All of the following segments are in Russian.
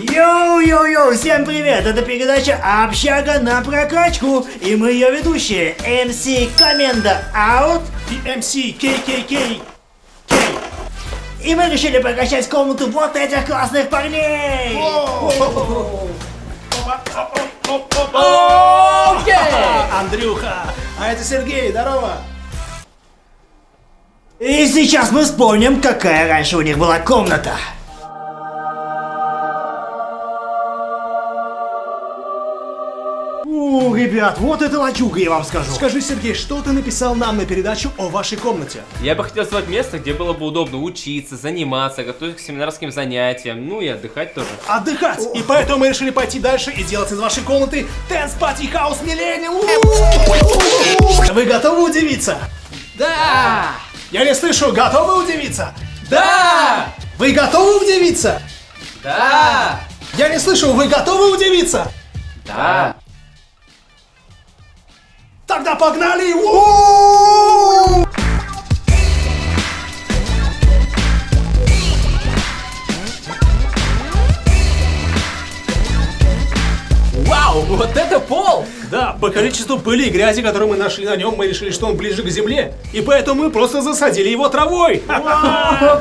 Йоу-йоу-йоу, всем привет! Это передача «Общага на прокачку» и мы ее ведущие MC Коменда Out и MC KKK. и мы решили прокачать комнату вот этих классных парней! Андрюха, а это Сергей, здорово. И сейчас мы вспомним, какая раньше у них была комната. Ребят, вот это лачуга, я вам скажу. Скажи, Сергей, что ты написал нам на передачу о вашей комнате? Я бы хотел сделать место, где было бы удобно учиться, заниматься, готовиться к семинарским занятиям, ну и отдыхать тоже. Отдыхать! И поэтому мы решили пойти дальше и сделать из вашей комнаты Dance Party House Millennium! Вы готовы удивиться? Да! Я не слышу, готовы удивиться? Да! Вы готовы удивиться? Да! Я не слышу, вы готовы удивиться? Да! Тогда погнали! У-у-у! Вау, вот это пол! Да, по количеству пыли и грязи, которую мы нашли на нем, мы решили, что он ближе к земле. И поэтому мы просто засадили его травой.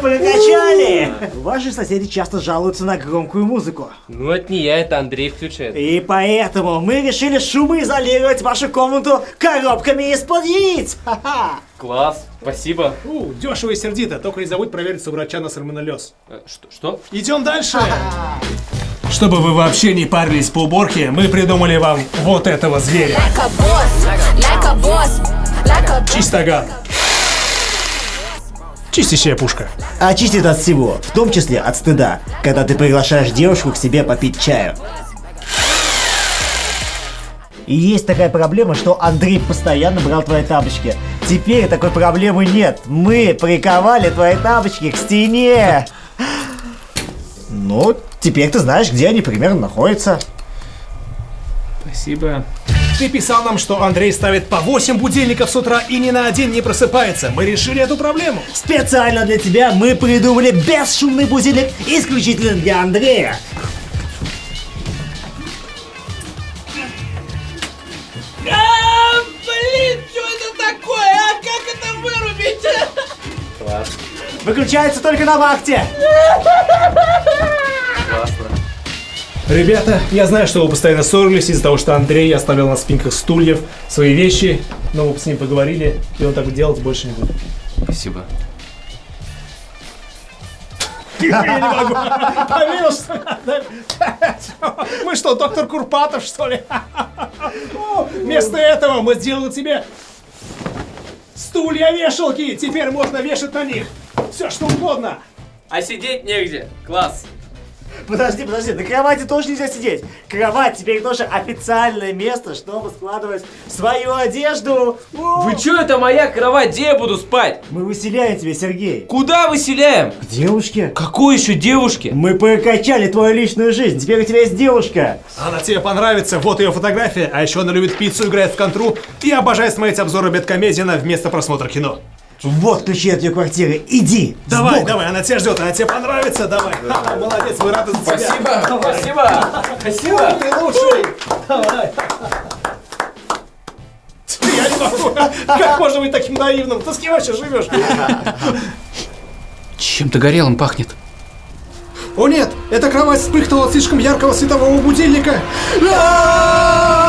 Прокачали! Ваши соседи часто жалуются на громкую музыку. Ну это не я, это Андрей включает. И поэтому мы решили шумоизолировать вашу комнату коробками из-под яиц. Ха-ха. Класс, спасибо. У, дешево и сердито, только не забудь проверить у врача на сальмонеллез. Э? Что? Идем дальше. Чтобы вы вообще не парились по уборке, мы придумали вам вот этого зверя. like boss, like boss, Чистоган. Чистящая пушка. Очистит от всего, в том числе от стыда, когда ты приглашаешь девушку к себе попить чаю. И есть такая проблема, что Андрей постоянно брал твои тапочки. Теперь такой проблемы нет. Мы приковали твои тапочки к стене. Ну, теперь ты знаешь, где они примерно находятся. Спасибо. Ты писал нам, что Андрей ставит по 8 будильников с утра и ни на один не просыпается. Мы решили эту проблему. Специально для тебя мы придумали бесшумный будильник исключительно для Андрея. Класс. Выключается только на вахте. Ребята, я знаю, что вы постоянно ссорились из-за того, что Андрей оставил на спинках стульев свои вещи, но вы с ним поговорили, и он так делать больше не будет. Спасибо. Я не могу. Поверил, что... Мы что, доктор Курпатов, что ли? Вместо этого мы сделали тебе стулья-вешалки. Теперь можно вешать на них все, что угодно. А сидеть негде. Класс. Подожди, подожди, на кровати тоже нельзя сидеть. Кровать теперь тоже официальное место, чтобы складывать свою одежду. О, Вы чё, это моя кровать, где я буду спать? Мы выселяем тебя, Сергей. Куда выселяем? К девушке. Какой еще девушке? Мы прокачали твою личную жизнь, теперь у тебя есть девушка. Она тебе понравится, вот ее фотография, а еще она любит пиццу, играет в контру и обожает смотреть обзоры бэткомедиана вместо просмотра кино. Вот ключи от ее квартиры, иди. Давай, давай, она тебя ждет, она тебе понравится, давай. Ха-ха, Молодец, мы рады за тебя. Спасибо, спасибо, спасибо. Ты лучший. Давай. Я не могу. Как можно быть таким наивным? Ты с кем вообще живешь? Чем-то горелым пахнет. О нет, эта кровать вспыхнула от слишком яркого светового будильника. А!